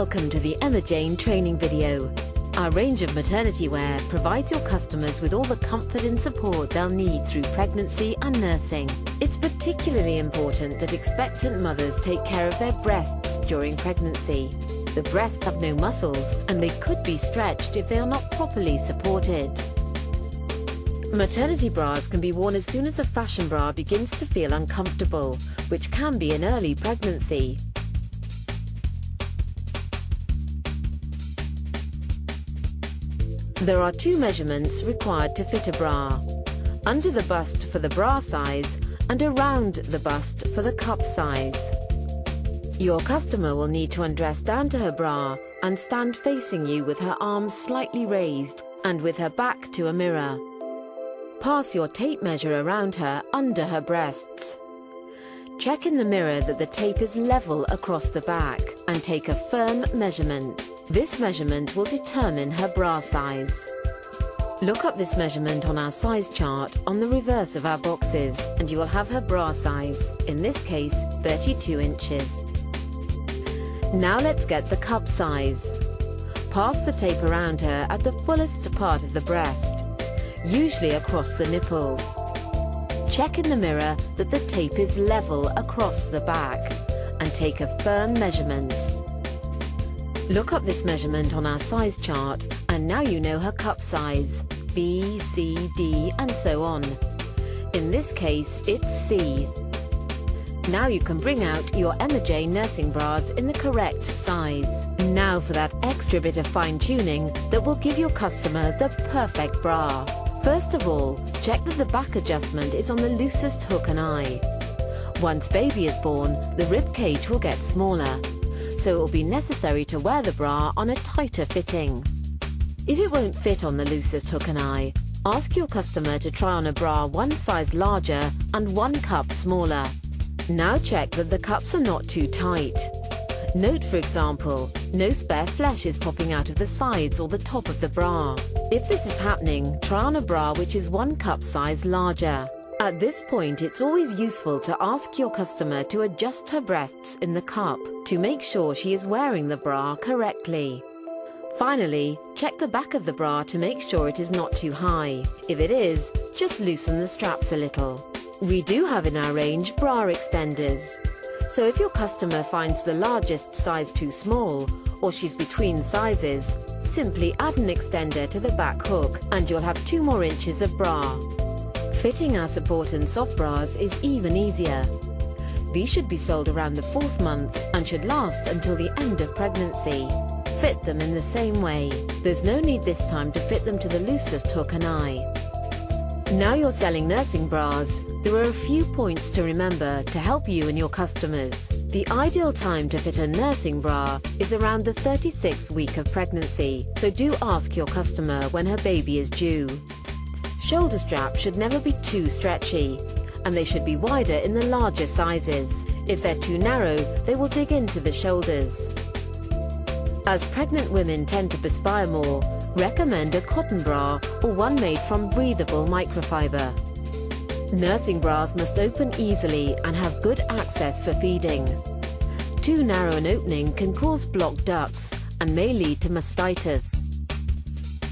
Welcome to the Emma Jane training video. Our range of maternity wear provides your customers with all the comfort and support they'll need through pregnancy and nursing. It's particularly important that expectant mothers take care of their breasts during pregnancy. The breasts have no muscles and they could be stretched if they are not properly supported. Maternity bras can be worn as soon as a fashion bra begins to feel uncomfortable, which can be in early pregnancy. There are two measurements required to fit a bra. Under the bust for the bra size and around the bust for the cup size. Your customer will need to undress down to her bra and stand facing you with her arms slightly raised and with her back to a mirror. Pass your tape measure around her under her breasts. Check in the mirror that the tape is level across the back and take a firm measurement. This measurement will determine her bra size. Look up this measurement on our size chart on the reverse of our boxes and you will have her bra size, in this case 32 inches. Now let's get the cup size. Pass the tape around her at the fullest part of the breast, usually across the nipples. Check in the mirror that the tape is level across the back and take a firm measurement. Look up this measurement on our size chart and now you know her cup size, B, C, D and so on. In this case, it's C. Now you can bring out your Emma J nursing bras in the correct size. Now for that extra bit of fine tuning that will give your customer the perfect bra. First of all, check that the back adjustment is on the loosest hook and eye. Once baby is born, the rib cage will get smaller so it will be necessary to wear the bra on a tighter fitting. If it won't fit on the and eye, ask your customer to try on a bra one size larger and one cup smaller. Now check that the cups are not too tight. Note, for example, no spare flesh is popping out of the sides or the top of the bra. If this is happening, try on a bra which is one cup size larger. At this point, it's always useful to ask your customer to adjust her breasts in the cup to make sure she is wearing the bra correctly. Finally, check the back of the bra to make sure it is not too high. If it is, just loosen the straps a little. We do have in our range bra extenders. So if your customer finds the largest size too small, or she's between sizes, simply add an extender to the back hook and you'll have two more inches of bra. Fitting our support and soft bras is even easier. These should be sold around the fourth month and should last until the end of pregnancy. Fit them in the same way. There's no need this time to fit them to the loosest hook and eye. Now you're selling nursing bras, there are a few points to remember to help you and your customers. The ideal time to fit a nursing bra is around the 36th week of pregnancy, so do ask your customer when her baby is due. Shoulder straps should never be too stretchy, and they should be wider in the larger sizes. If they're too narrow, they will dig into the shoulders. As pregnant women tend to perspire more, recommend a cotton bra or one made from breathable microfiber. Nursing bras must open easily and have good access for feeding. Too narrow an opening can cause blocked ducts and may lead to mastitis.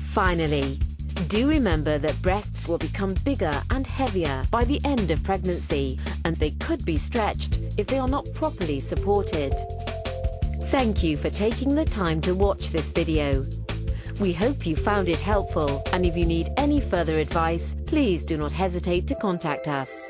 Finally, do remember that breasts will become bigger and heavier by the end of pregnancy and they could be stretched if they are not properly supported. Thank you for taking the time to watch this video. We hope you found it helpful and if you need any further advice, please do not hesitate to contact us.